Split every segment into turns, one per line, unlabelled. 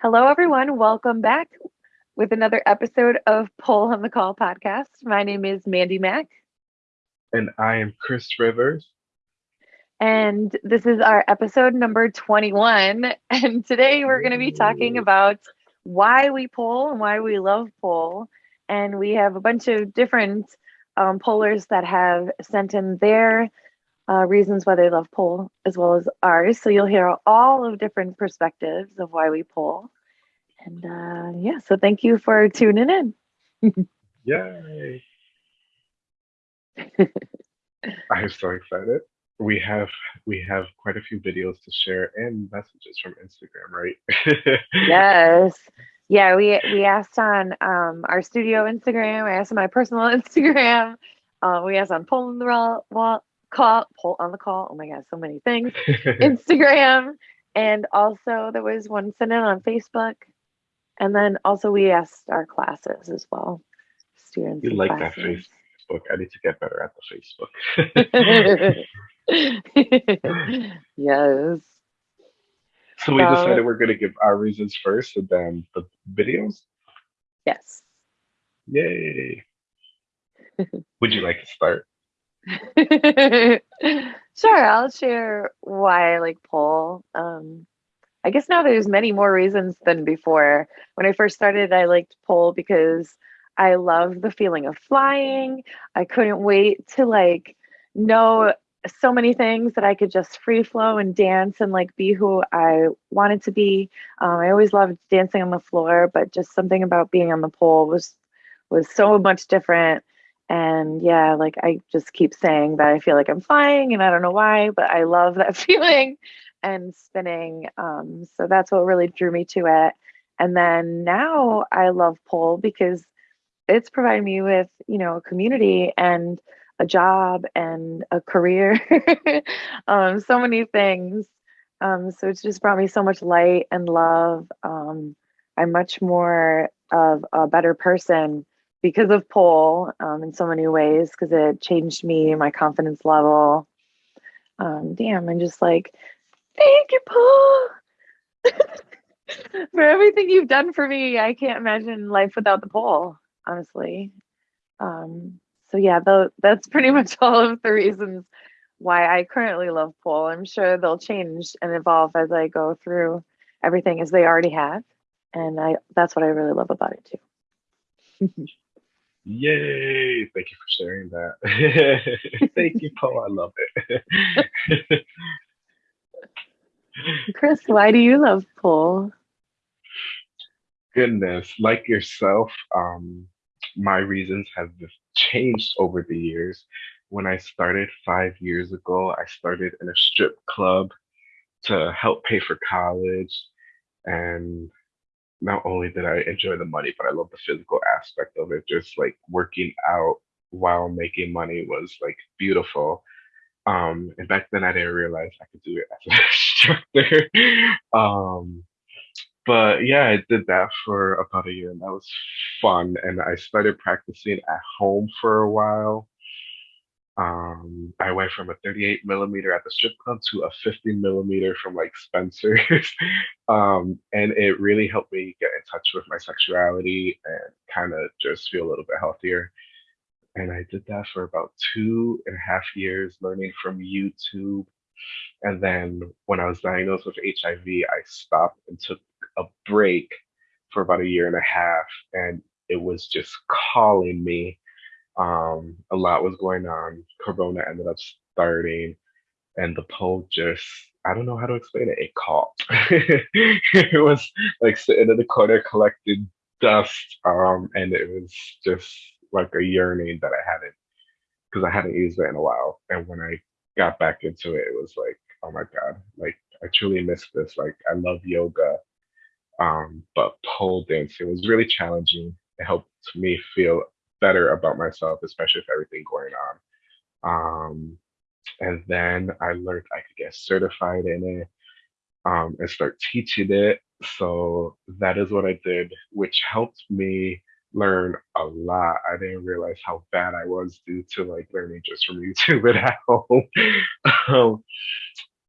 Hello, everyone. Welcome back with another episode of Pole on the Call podcast. My name is Mandy Mack.
And I am Chris Rivers.
And this is our episode number 21. And today we're going to be talking about why we pole and why we love pole. And we have a bunch of different um, pollers that have sent in their uh, reasons why they love pole as well as ours. So you'll hear all of different perspectives of why we pole. And uh, yeah, so thank you for tuning in.
Yay! I'm so excited. We have we have quite a few videos to share and messages from Instagram, right?
yes. Yeah, we we asked on um, our studio Instagram. I asked on my personal Instagram. Uh, we asked on the wall, call, Pole on the call. Oh my god, so many things. Instagram, and also there was one sent in on Facebook, and then also we asked our classes as well.
Students. You like classes. that Facebook? I need to get better at the
Facebook. yes.
So we decided we're going to give our reasons first and then the videos?
Yes.
Yay. Would you like to start?
sure, I'll share why I like pole. Um, I guess now there's many more reasons than before. When I first started, I liked pole because I loved the feeling of flying. I couldn't wait to like know so many things that I could just free flow and dance and like be who I wanted to be. Um, I always loved dancing on the floor, but just something about being on the pole was was so much different. And yeah, like I just keep saying that I feel like I'm flying, and I don't know why, but I love that feeling and spinning. Um, so that's what really drew me to it. And then now I love pole because it's provided me with, you know, a community and a job and a career, um, so many things. Um, so it's just brought me so much light and love. Um, I'm much more of a better person because of pole um, in so many ways because it changed me, my confidence level. Um, damn, I'm just like, thank you, Pole, for everything you've done for me. I can't imagine life without the pole, honestly. Um, so yeah, the, that's pretty much all of the reasons why I currently love pole. I'm sure they'll change and evolve as I go through everything as they already have. And I that's what I really love about it too.
Yay! Thank you for sharing that. Thank you, Paul. I love it.
Chris, why do you love pole?
Goodness, like yourself, um, my reasons have changed over the years. When I started five years ago, I started in a strip club to help pay for college. And not only did I enjoy the money, but I love the physical aspect of it. Just like working out while making money was like beautiful. Um, and back then I didn't realize I could do it as an instructor. um, but yeah, I did that for about a year and that was fun. And I started practicing at home for a while. Um, I went from a 38 millimeter at the strip club to a 50 millimeter from like Spencer's. um, and it really helped me get in touch with my sexuality and kind of just feel a little bit healthier. And I did that for about two and a half years, learning from YouTube. And then when I was diagnosed with HIV, I stopped and took a break for about a year and a half, and it was just calling me. Um, a lot was going on. Corona ended up starting, and the pole just I don't know how to explain it. It caught. it was like sitting in the corner collecting dust, um, and it was just like a yearning that I hadn't because I hadn't used it in a while. And when I got back into it, it was like, oh my god, like I truly miss this. Like I love yoga. Um, but pole dancing it was really challenging. It helped me feel better about myself, especially with everything going on. Um, and then I learned I could get certified in it um, and start teaching it. So that is what I did, which helped me learn a lot. I didn't realize how bad I was due to like learning just from YouTube at home. um,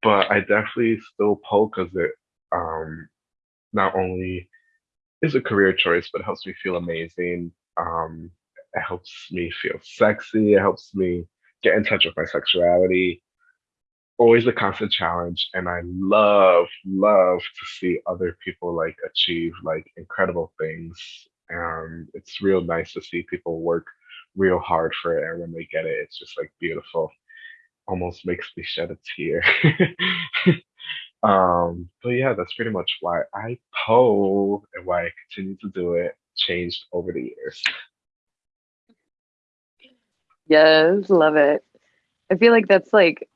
but I definitely still pole because it um, not only is a career choice, but it helps me feel amazing. Um, it helps me feel sexy. It helps me get in touch with my sexuality. Always a constant challenge, and I love, love to see other people like achieve like incredible things. Um, it's real nice to see people work real hard for it, and when they get it, it's just like beautiful. Almost makes me shed a tear. Um, but yeah, that's pretty much why I pole and why I continue to do it. Changed over the years.
Yes, love it. I feel like that's like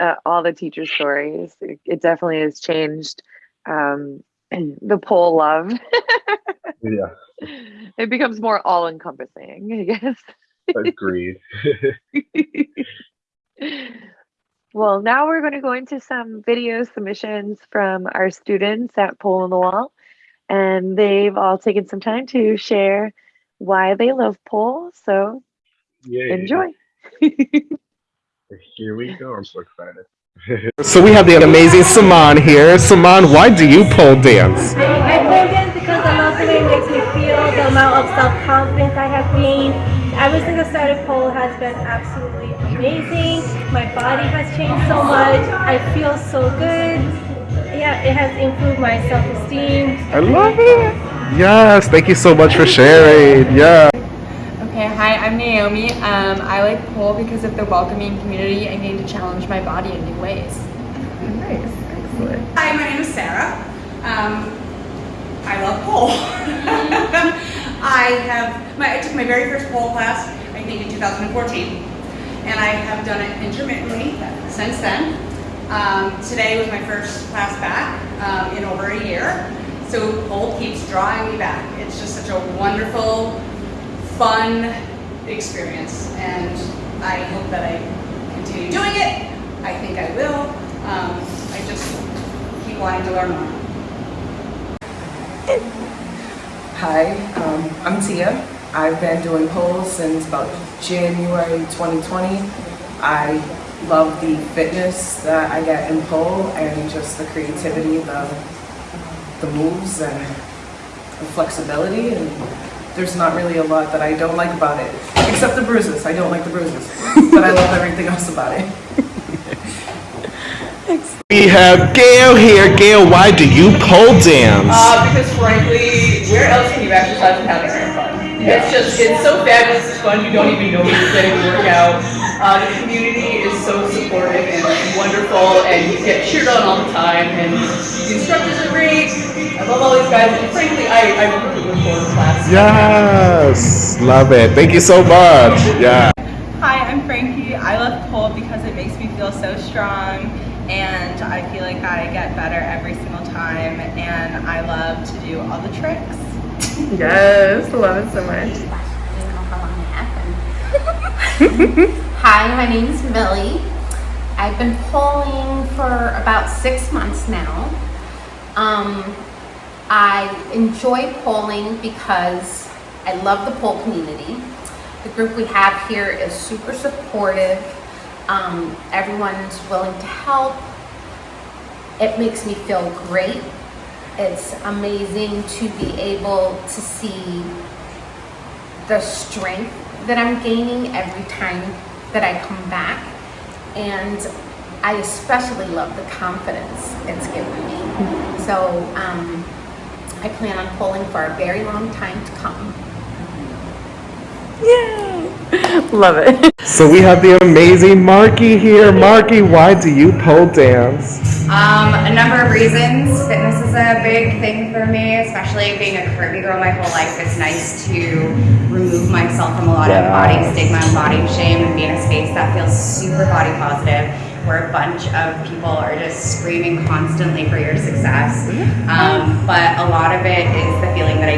uh, all the teacher stories. It, it definitely has changed um, the pole love.
Yeah,
it becomes more all encompassing, I guess.
agreed.
Well, now we're going to go into some video submissions from our students at Pole on the Wall. And they've all taken some time to share why they love pole. So
Yay.
enjoy.
Here we go. I'm so excited.
So we have the amazing Saman here. Saman, why do you pole dance?
I pole dance because I love the way it makes me feel, the amount of self-confidence I have gained. Ever since I started pole has been absolutely amazing. My body has changed so much. I feel so good. Yeah, it has improved my self-esteem.
I love it. Yes, thank you so much for sharing. Yeah.
Okay, hi, I'm Naomi. Um, I like pole because of the welcoming community and getting to challenge my body in new ways.
Nice. Excellent.
Hi, my name is Sarah. Um, I love pole. I have my I took my very first pole class I think in 2014, and I have done it intermittently since then. Um, today was my first class back um, in over a year, so pole keeps drawing me back. It's just such a wonderful, fun experience, and I hope that I continue doing it. I think I will. Um, I just keep wanting to learn more.
Hi, um, I'm Tia. I've been doing poles since about January 2020. I love the fitness that I get in pole and just the creativity, the, the moves and the flexibility and there's not really a lot that I don't like about it, except the bruises. I don't like the bruises, but I love everything else about it.
We have Gail here. Gail, why do you pole dance?
Uh, because frankly, where else can you exercise and have some fun? It's just, it's so fabulous, it's fun, you don't even know you're getting a workout. Uh, the community is so supportive and wonderful, and you get cheered on all the time, and the instructors are great. I love all these guys, and frankly, I, I really look forward to class.
Yes, love it. Thank you so much. Yeah.
Hi, I'm Frankie. I love pole because it makes me feel so strong and I feel like I get better every single time and I love to do all the tricks.
Yes, I love it so much.
Hi, my name is Millie. I've been polling for about six months now. Um, I enjoy polling because I love the pole community. The group we have here is super supportive. Um, everyone's willing to help. It makes me feel great. It's amazing to be able to see the strength that I'm gaining every time that I come back. And I especially love the confidence it's given me. So um, I plan on polling for a very long time to come. Yay.
Love it.
So we have the amazing Marky here. Marky, why do you pole dance?
Um, a number of reasons. Fitness is a big thing for me, especially being a curvy girl my whole life. It's nice to remove myself from a lot of body stigma and body shame and be in a space that feels super body positive, where a bunch of people are just screaming constantly for your success. Um, but a lot of it is the feeling that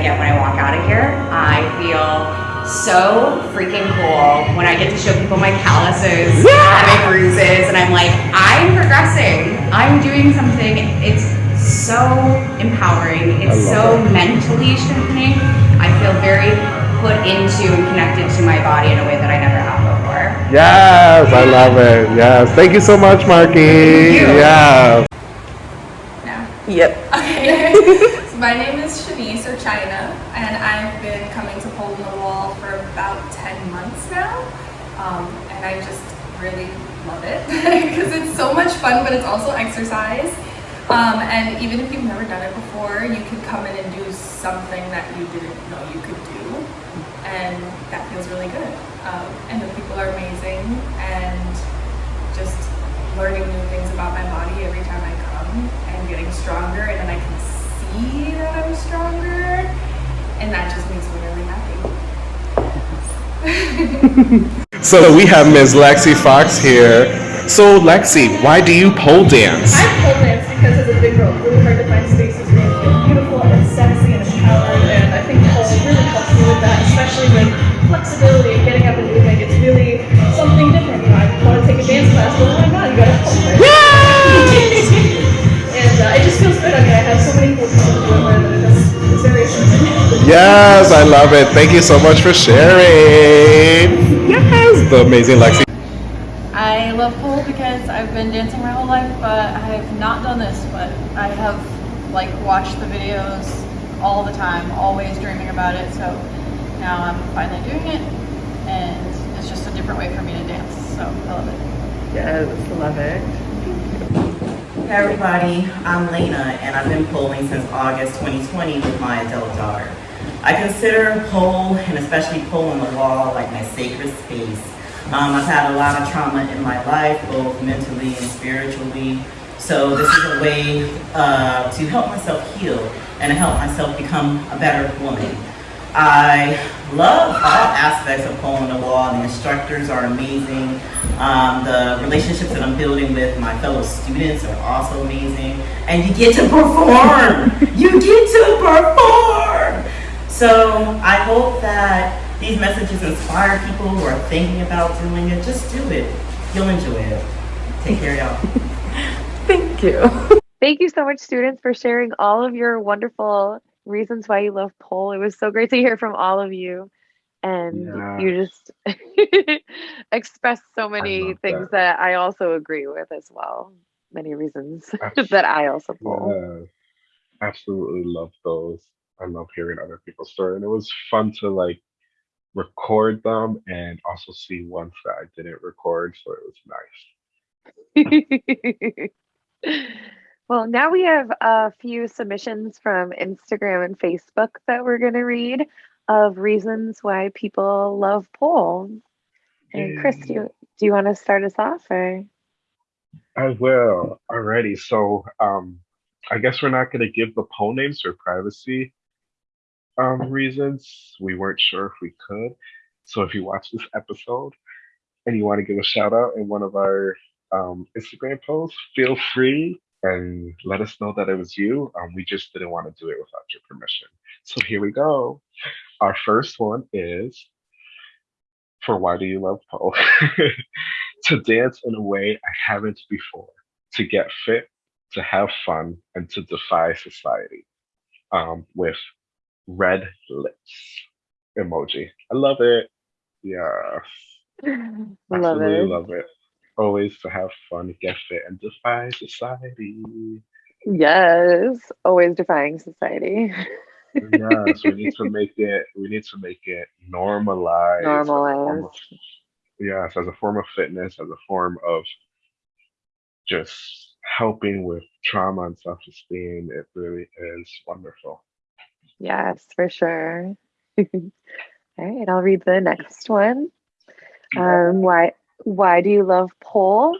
so freaking cool when I get to show people my calluses and my bruises, and I'm like, I'm progressing. I'm doing something. It's so empowering. It's so mentally strengthening. I feel very put into and connected to my body in a way that I never have before.
Yes, I love it. Yes. Thank you so much, Marky.
you.
Yeah.
No.
Yep.
Okay. so my name is Shanice or China, and I've been coming to Pole in the Wall for about 10 months now. Um, and I just really love it because it's so much fun, but it's also exercise. Um, and even if you've never done it before, you can come in and do something that you didn't know you could do. And that feels really good. Um, and the people are amazing and just learning new things about my body every time I come and getting stronger and then I can see that I'm stronger and that just makes me really happy.
So we have Ms. Lexi Fox here. So Lexi, why do you pole dance?
I pole dance because as a big girl, it's really hard to find spaces where you feel beautiful and sexy and empowered and I think pole really helps me with that, especially with flexibility and getting up and moving. It's really something different. You know, I want to take a dance class, but oh my god, you gotta pole dance. and uh, it just feels good. I mean, I have so many cool people to do it with and it just, it's very exciting.
Yes, I love it. Thank you so much for sharing. Yes, the amazing Lexi.
Love pole because I've been dancing my whole life, but I have not done this, but I have like watched the videos all the time, always dreaming about it. So now I'm finally doing it and it's just a different way for me to dance. So I love it.
Yes, love it.
Hey everybody, I'm Lena and I've been polling since August 2020 with my adult daughter. I consider pole and especially pole on the wall like my sacred space. Um, I've had a lot of trauma in my life, both mentally and spiritually. So this is a way uh, to help myself heal and to help myself become a better woman. I love all aspects of Pole on the Wall. The instructors are amazing. Um, the relationships that I'm building with my fellow students are also amazing. And you get to perform! you get to perform! So I hope that these messages inspire people who are thinking about doing it. Just do it. You'll enjoy it. Take care, y'all.
Thank you.
Thank you so much, students, for sharing all of your wonderful reasons why you love pole. It was so great to hear from all of you. And you just expressed so many things
that.
that. I also agree with as well. Many reasons that I also pole.
Yeah, absolutely love those. I love hearing other people's story, and it was fun to like record them and also see ones that I didn't record, so it was nice.
well, now we have a few submissions from Instagram and Facebook that we're going to read of reasons why people love pole. And Chris, do you, do you want to start us off or?
I will. Alrighty. So um I guess we're not gonna give the pole names for privacy um reasons. We weren't sure if we could. So if you watch this episode and you want to give a shout out in one of our um Instagram posts, feel free and let us know that it was you. Um, we just didn't want to do it without your permission. So here we go. Our first one is for why do you love pole? to dance in a way I haven't before, to get fit, to have fun, and to defy society. Um, with red lips emoji. I love it. Yes.
Love
Absolutely
it.
love it. Always to have fun, get fit, and defy society.
Yes, always defying society.
yes, we need to make it. We need to make it normalized. as
Normalized.
yes, as a form of fitness, as a form of just helping with trauma and self-esteem. It really is wonderful.
Yes, for sure. All right, I'll read the next one. Um, why why do you love pole?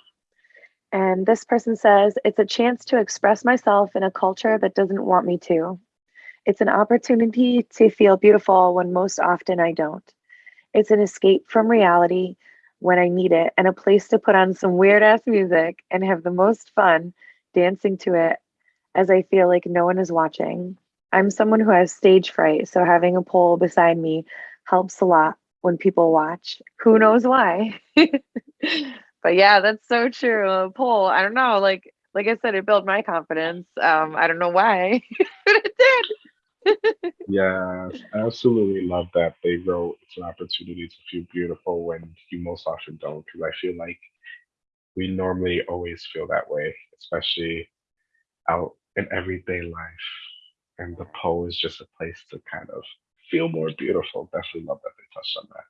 And this person says it's a chance to express myself in a culture that doesn't want me to. It's an opportunity to feel beautiful when most often I don't. It's an escape from reality when I need it and a place to put on some weird ass music and have the most fun dancing to it as I feel like no one is watching. I'm someone who has stage fright, so having a pole beside me helps a lot when people watch. Who knows why? but yeah, that's so true. A pole, I don't know, like like I said, it built my confidence. Um, I don't know why, but it did.
Yes, I absolutely love that they wrote it's an opportunity to feel beautiful when you most often don't, because I feel like we normally always feel that way, especially out in everyday life. And the pole is just a place to kind of feel more beautiful. Definitely love that they touched on that.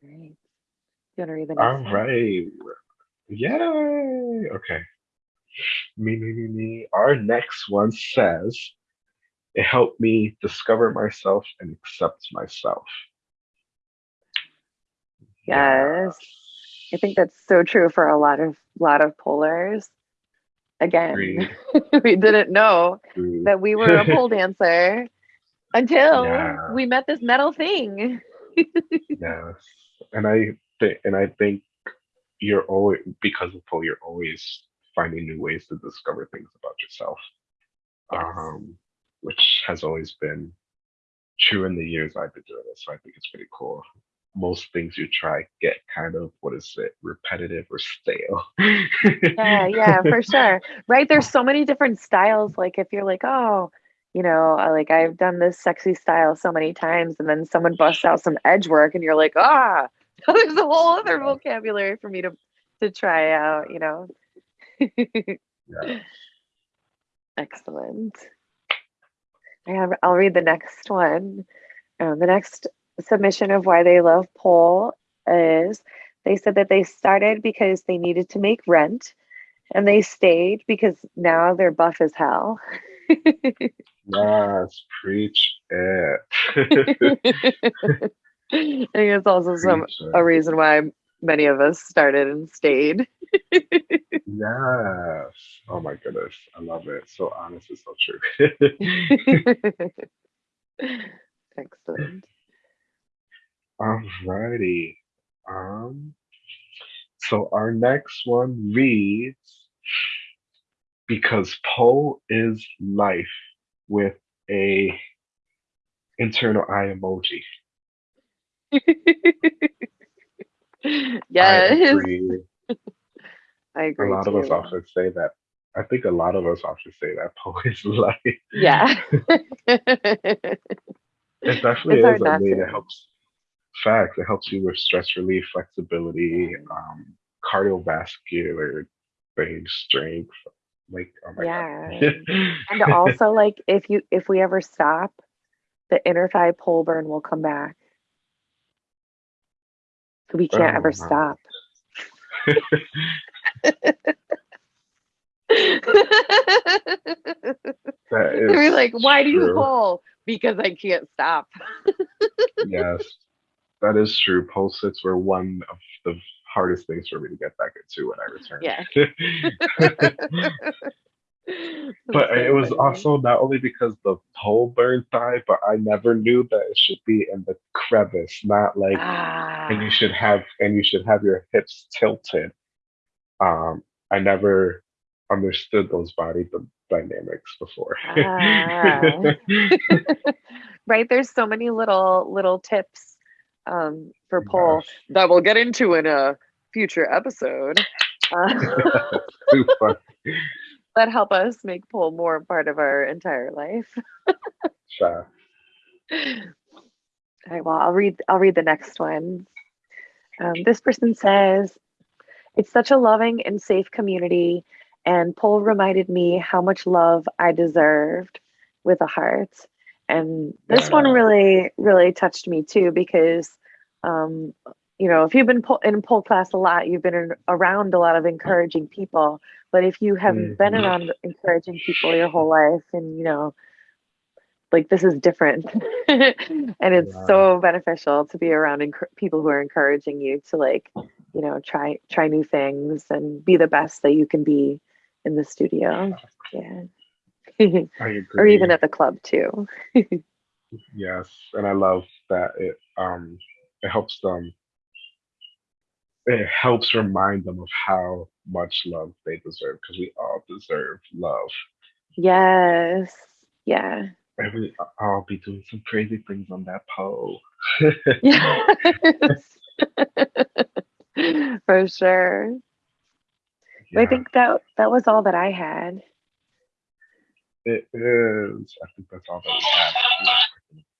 Great. You want to read the next
All
one?
right. Yay. Okay. Me, me, me, me. Our next one says, it helped me discover myself and accept myself.
Yes. I think that's so true for a lot of lot of polars. Again, we didn't know that we were a pole dancer until
Yeah.
we met this metal thing.
Yes. And I think and I think you're always because of pole, you're always finding new ways to discover things about yourself. Um, which has always been true in the years I've been doing this. So I think it's pretty cool. Most things you try get kind of what is it, repetitive or stale.
yeah, yeah, for sure. Right. There's so many different styles. Like if you're like, oh, you know, like I've done this sexy style so many times, and then someone busts out some edge work, and you're like, ah, there's a whole other vocabulary for me to to try out. You know.
Yeah.
Excellent. I have, I'll read the next one. Um, the next submission of why they love pole is they said that they started because they needed to make rent and they stayed because now they're buff as hell.
Yes, preach it.
I think it's also some
it.
a reason why many of us started and stayed.
Yes. Oh my goodness. I love it. So honest and so true.
Excellent.
Alrighty. Um so our next one reads because Poe is life with a internal eye emoji. I agree.
I agree.
A lot of us often say that. I think a lot of us often say that Poe is life.
Yeah.
It definitely
It's
is. Mean,
to.
it helps. Facts. It helps you with stress relief, flexibility, um, cardiovascular things, strength. Like, oh my
Yeah.
god.
and also like if you if we ever stop, the inner thigh pole burn will come back. So we can't
Oh,
ever stop.
That is
We're like, why do you
true.
pull? Because I can't stop.
yes, that is true. Pole sits were one of the hardest things for me to get back into when I returned.
Yeah.
but
so
it was
funny.
also not only because the pole burned thigh, but I never knew that it should be in the crevice, not like and you
Ah.
should have and you should have your hips tilted. Um, I never understood those body dynamics before.
Ah. right. There's so many little little tips um, for pole that we'll get into in a future episode. Uh, that help us make pole more part of our entire life.
Sure.
All right, well, I'll read. I'll read the next one. Um, this person says, "It's such a loving and safe community, and Pole reminded me how much love I deserved with a heart." And this one really, really touched me too because, um, you know, if you've been in pole class a lot, you've been in, around a lot of encouraging people. But if you haven't been
Mhm.
around encouraging people your whole life, and you know, like this is different and it's so beneficial to be around people who are encouraging you to like you know try try new things and be the best that you can be in the studio yeah. or even at the club too.
Yes, and I love that it um it helps them it helps remind them of how much love they deserve because we all deserve love.
yes yeah.
And we all be doing some crazy things on that pole.
yes for sure. I think that that was all that i had
It is. I think that's all that we had.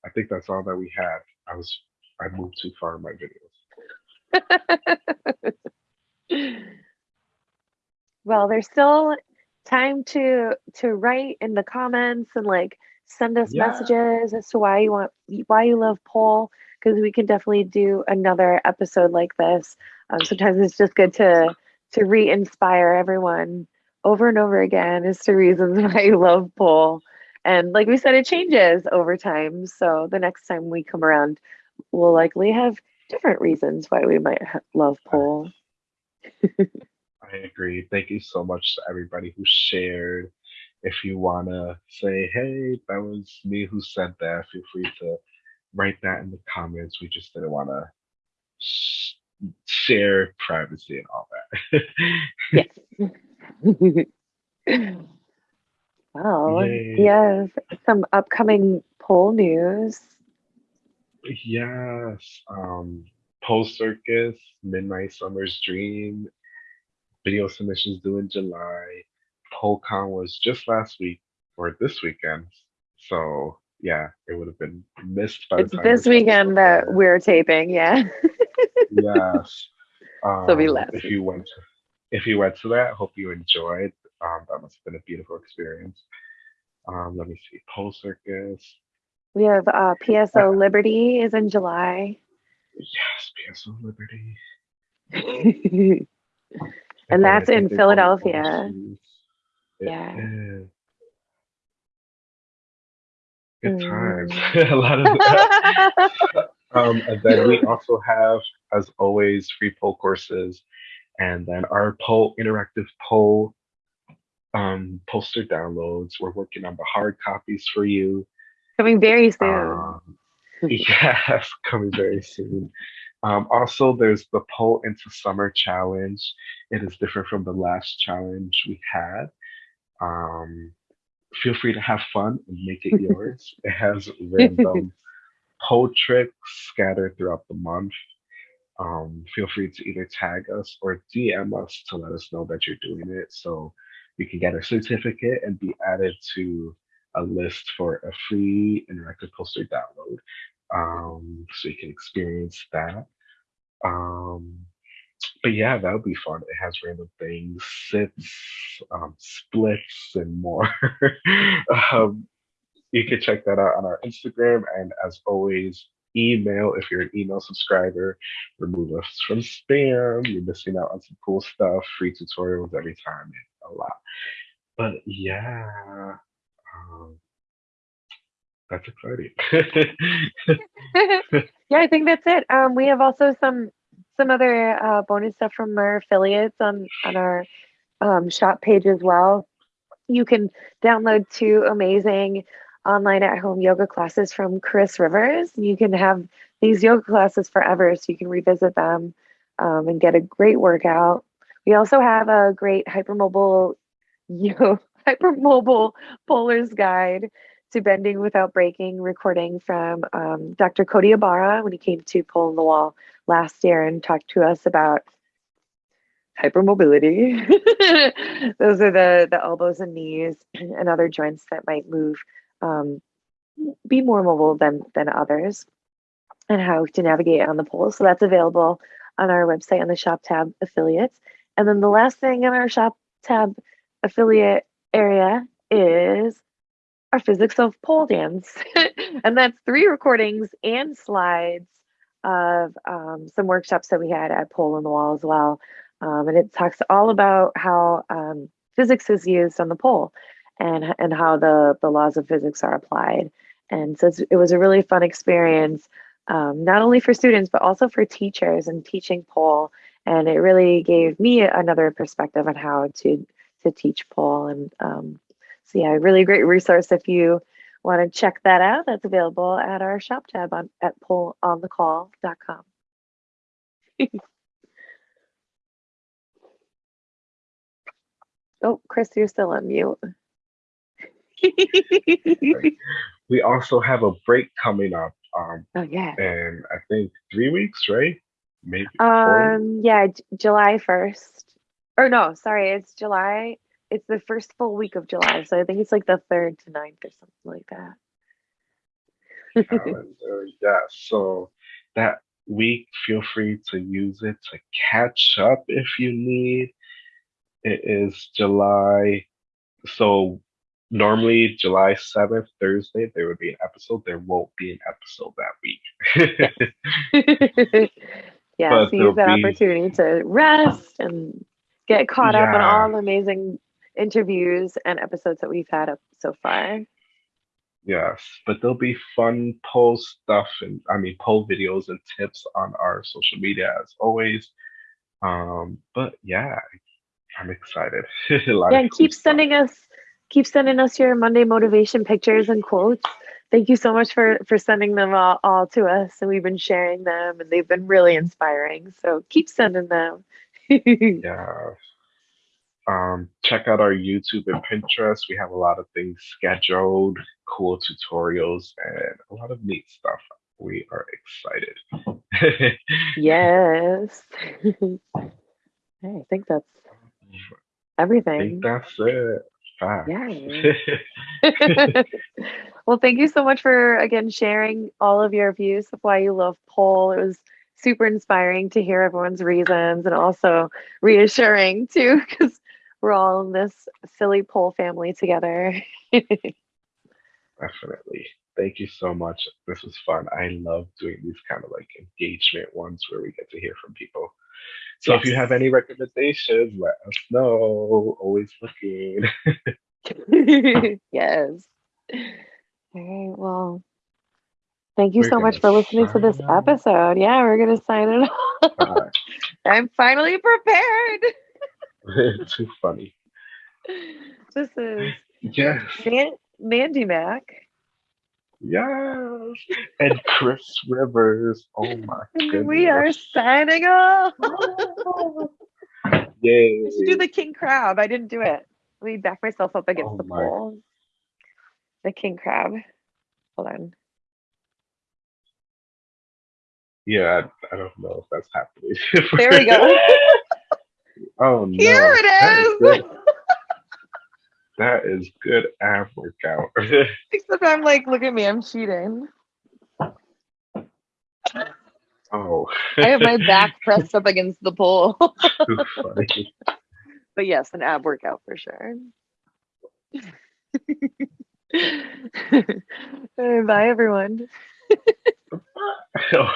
I think that's all that we had. I was I moved too far in my videos.
Well, there's still time to to write in the comments and like send us
Yeah.
messages as to why you want why you love pole because we can definitely do another episode like this. Um, sometimes it's just good to to re-inspire everyone over and over again is to reasons why you love pole. And like we said, it changes over time. So the next time we come around, we'll likely have different reasons why we might love pole.
I agree. Thank you so much to everybody who shared. If you want to say, hey, that was me who said that, feel free to write that in the comments. We just didn't want to sh- share privacy and all that.
Well,
Yay.
have some upcoming pole news.
yes. Um, Post Circus, Midnight Summer's Dream, video submissions due in July. PoleCon was just last week or this weekend. So yeah, it would have been missed by
It's this weekend that we're taping, yeah.
yes. Um,
So we left.
if you went to, if you went to that, hope you enjoyed. Um, that must have been a beautiful experience. Um, let me see, Pole Circus.
We have uh, PSO Liberty is in July.
Yes, PSO Liberty.
and that's in Philadelphia. Yeah.
is. Good times.
Mm.
a lot of that. um, and then we also have, as always, free pole courses, and then our pole interactive pole um, poster downloads. We're working on the hard copies for you.
Coming very soon.
Um, yes, coming very soon. Um, also, there's the Pole into Summer challenge. It is different from the last challenge we had. Um, feel free to have fun and make it yours. it has random pole tricks scattered throughout the month. Um, feel free to either tag us or DM us to let us know that you're doing it so you can get a certificate and be added to a list for a free interactive poster download. Um, so you can experience that. Um, but yeah, that would be fun. It has random things, sits, um, splits, and more. um, you can check that out on our Instagram. And as always, email if you're an email subscriber. Remove us from spam. You're missing out on some cool stuff, free tutorials every time, and a lot. But yeah, um, that's exciting.
yeah, I think that's it. Um, we have also some some other uh, bonus stuff from our affiliates on on our um, shop page as well. You can download two amazing online at home yoga classes from Chris Rivers. You can have these yoga classes forever, so you can revisit them um, and get a great workout. We also have a great hypermobile yo hypermobile polar's guide to bending without breaking recording from um, Dr. Cody Ibarra when he came to Pull in the Wall last year and talked to us about hypermobility. Those are the the elbows and knees and other joints that might move, um, be more mobile than than others, and how to navigate on the pole. So that's available on our website on the shop tab affiliates. And then the last thing in our shop tab affiliate area is our physics of pole dance. and that's three recordings and slides of um, some workshops that we had at Pole in the Wall as well. Um, and it talks all about how um, physics is used on the pole and, and how the, the laws of physics are applied. And so it was a really fun experience, um, not only for students, but also for teachers and teaching pole. And it really gave me another perspective on how to, to teach pole. And um, so yeah, really great resource if you want to check that out. That's available at our shop tab on at poleonthecall.com. oh, Chris, you're still on mute.
we also have a break coming up. Um,
oh yeah.
And I think three weeks, right? Maybe.
Um, yeah, J- July 1st. Or no, sorry, it's July. It's the first full week of July. So I think it's like the 3rd to 9th or something like that.
calendar. Yeah. So that week, feel free to use it to catch up if you need. It is July. So normally July 7th, Thursday, there would be an episode. There won't be an episode that week.
yeah,
But
so use that
be-
opportunity to rest and get caught up on all the amazing interviews and episodes that we've had up so far.
Yes, but there'll be fun pole stuff and I mean pole videos and tips on our social media as always. Um, but yeah, I'm excited.
Yeah, and keep sending us keep sending us your Monday motivation pictures and quotes. Thank you so much for for sending them all, all to us and we've been sharing them and they've been really inspiring. So keep sending them.
Yeah. Um, check out our YouTube and Pinterest. We have a lot of things scheduled, cool tutorials, and a lot of neat stuff. We are excited.
yes. I think that's
I
everything.
think that's it. Facts.
Yeah. well, thank you so much for again sharing all of your views of why you love pole. It was super inspiring to hear everyone's reasons and also reassuring too, because we're all in this silly pole family together.
Definitely. Thank you so much. This was fun. I love doing these kind of like engagement ones where we get to hear from people. So if you have any recommendations, let us know. Always looking.
yes. All right. Well, thank you
We're
so much for listening to this episode. Yeah, we're going to sign it off. I'm finally prepared.
Too funny.
This is
Yes.
Nan- Mandy Mac.
Yes. And Chris Rivers. Oh my
And
goodness.
we are signing off.
Yay.
I should do the king crab. I didn't do it. Let me back myself up against
Oh
the
my.
pole. The king crab. Hold on.
Yeah, I, I don't know if that's happening.
There we go.
oh no.
Here it
That is
is.
good. That is good ab workout.
Except I'm like, look at me, I'm cheating.
oh.
I have my back pressed up against the pole. But yes, an ab workout for sure. Bye, everyone.
Oh,